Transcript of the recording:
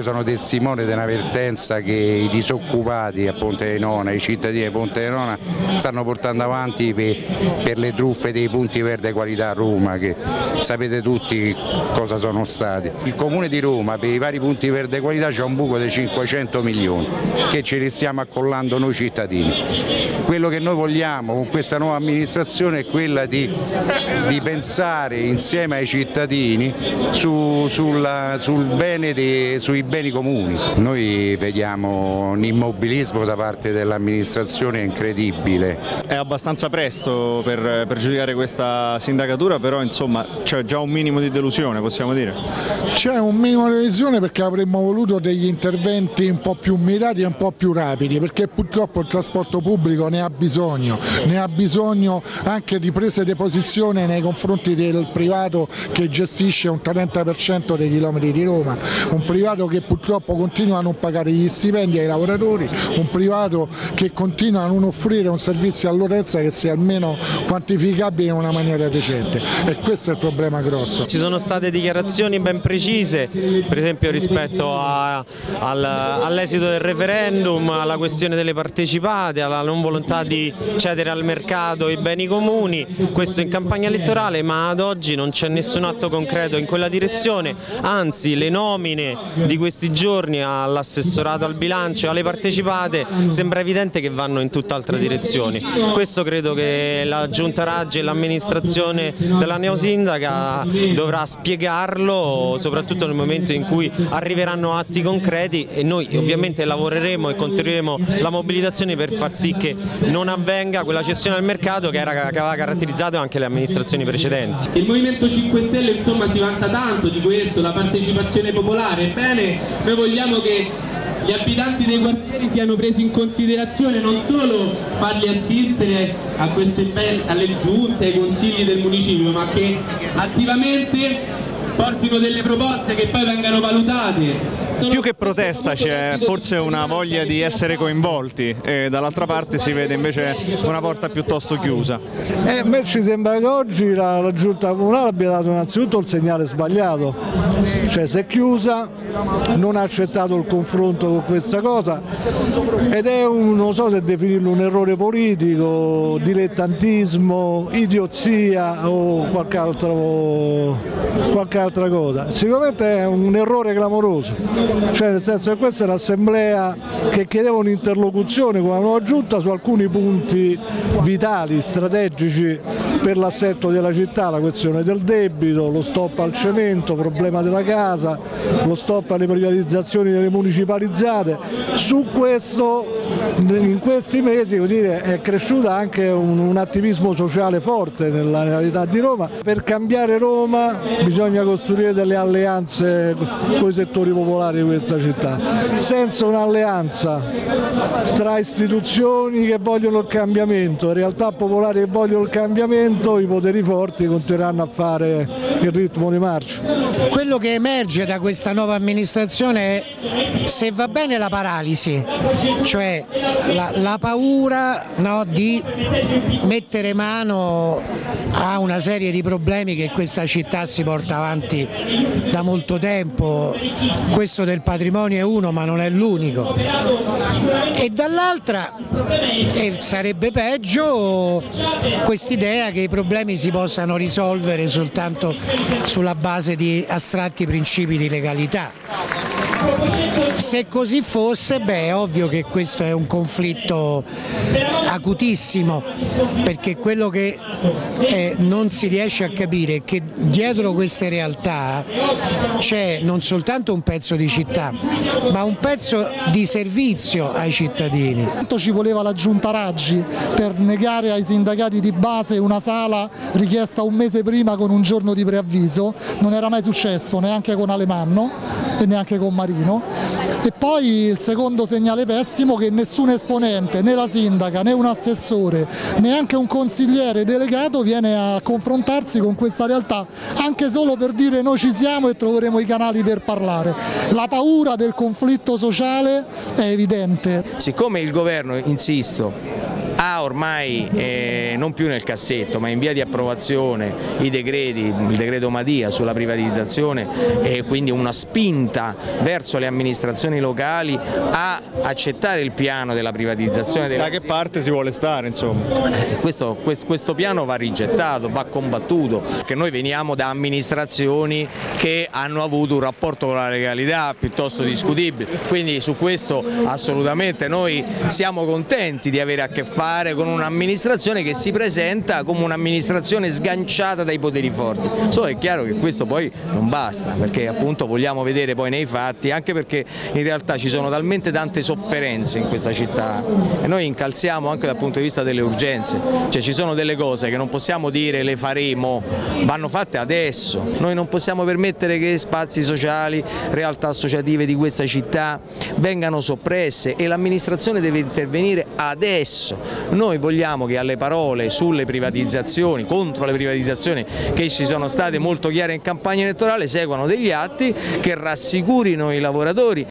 Io sono testimone di una vertenza che i disoccupati a Ponte di Nona, i cittadini di Ponte di Nona stanno portando avanti per, per le truffe dei punti verde qualità a Roma che sapete tutti cosa sono stati. Il comune di Roma per i vari punti verde qualità c'è un buco di 500 milioni che ci restiamo accollando noi cittadini. Quello che noi vogliamo con questa nuova amministrazione è quella di, di pensare insieme ai cittadini su, sulla, sul bene dei, sui beni comuni. Noi vediamo un immobilismo da parte dell'amministrazione incredibile. È abbastanza presto per, per giudicare questa sindacatura, però insomma c'è già un minimo di delusione, possiamo dire. C'è un minimo di delusione perché avremmo voluto degli interventi un po' più mirati e un po' più rapidi, perché purtroppo il trasporto pubblico ne ha bisogno, ne ha bisogno anche di prese di posizione nei confronti del privato che gestisce un 30% dei chilometri di Roma, un privato che purtroppo continua a non pagare gli stipendi ai lavoratori, un privato che continua a non offrire un servizio all'utenza che sia almeno quantificabile in una maniera decente e questo è il problema grosso. Ci sono state dichiarazioni ben precise, per esempio rispetto all'esito del referendum, alla questione delle partecipate, alla non volontà di cedere al mercato i beni comuni, questo in campagna elettorale ma ad oggi non c'è nessun atto concreto in quella direzione, anzi le nomine di questi giorni all'assessorato al bilancio e alle partecipate sembra evidente che vanno in tutt'altra direzione. Questo credo che la Giunta Raggi e l'amministrazione della neosindaca dovrà spiegarlo soprattutto nel momento in cui arriveranno atti concreti e noi ovviamente lavoreremo e continueremo la mobilitazione per far sì che non avvenga quella cessione al mercato che, era, che aveva caratterizzato anche le amministrazioni precedenti. Il Movimento 5 Stelle insomma si vanta tanto di questo, la partecipazione popolare, ebbene noi vogliamo che gli abitanti dei quartieri siano presi in considerazione, non solo farli assistere queste, alle giunte, ai consigli del municipio, ma che attivamente portino delle proposte che poi vengano valutate più che protesta c'è forse una voglia di essere coinvolti e dall'altra parte si vede invece una porta piuttosto chiusa. Eh, a me ci sembra che oggi la, la giunta comunale abbia dato innanzitutto il segnale sbagliato, cioè si è chiusa, non ha accettato il confronto con questa cosa ed è un, non so se definirlo un errore politico, dilettantismo, idiozia o qualche, altro, qualche altra cosa. Sicuramente è un errore clamoroso cioè nel senso che questa è l'assemblea che chiedeva un'interlocuzione con la nuova giunta su alcuni punti vitali, strategici per l'assetto della città, la questione del debito, lo stop al cemento, il problema della casa, lo stop alle privatizzazioni delle municipalizzate. Su questo in questi mesi dire, è cresciuto anche un, un, attivismo sociale forte nella realtà di Roma. Per cambiare Roma bisogna costruire delle alleanze con i settori popolari di questa città. Senza un'alleanza tra istituzioni che vogliono il cambiamento realtà popolari che vogliono il cambiamento, i poteri forti continueranno a fare il ritmo di marcia. Quello che emerge da questa nuova amministrazione è se va bene la paralisi, cioè la, la paura no, di mettere mano a una serie di problemi che questa città si porta avanti da molto tempo, questo del patrimonio è uno ma non è l'unico e dall'altra sarebbe peggio quest'idea che i problemi si possano risolvere soltanto sulla base di astratti principi di legalità. Se così fosse, beh, è ovvio che questo è un conflitto acutissimo, perché quello che eh, non si riesce a capire è che dietro queste realtà c'è non soltanto un pezzo di città, ma un pezzo di servizio ai cittadini. Quanto ci voleva la giunta Raggi per negare ai sindacati di base una sala richiesta un mese prima con un giorno di preavviso, non era mai successo neanche con Alemanno e neanche con Marino e poi il secondo segnale pessimo che nessun esponente, né la sindaca, né un assessore, neanche un consigliere delegato viene a confrontarsi con questa realtà, anche solo per dire noi ci siamo e troveremo i canali per parlare. La paura del conflitto sociale è evidente. Siccome il governo, insisto, ha ormai eh, non più nel cassetto ma in via di approvazione i decreti, il decreto Madia sulla privatizzazione e quindi una spinta verso le amministrazioni locali a accettare il piano della privatizzazione delle Da che parte si vuole stare insomma? questo, questo, questo, piano va rigettato, va combattuto, perché noi veniamo da amministrazioni che hanno avuto un rapporto con la legalità piuttosto discutibile, quindi su questo assolutamente noi siamo contenti di avere a che fare con un'amministrazione che si presenta come un'amministrazione sganciata dai poteri forti, solo è chiaro che questo poi non basta, perché appunto vogliamo vedere poi nei fatti, anche perché in realtà ci sono talmente tante sofferenze in questa città e noi incalziamo anche dal punto di vista delle urgenze, cioè ci sono delle cose che non possiamo dire le faremo, vanno fatte adesso, noi non possiamo permettere che spazi sociali, realtà associative di questa città vengano soppresse e l'amministrazione deve intervenire adesso, noi vogliamo che alle parole sulle privatizzazioni, contro le privatizzazioni che ci sono state molto chiare in campagna elettorale seguano degli atti che rassicurino i lavoratori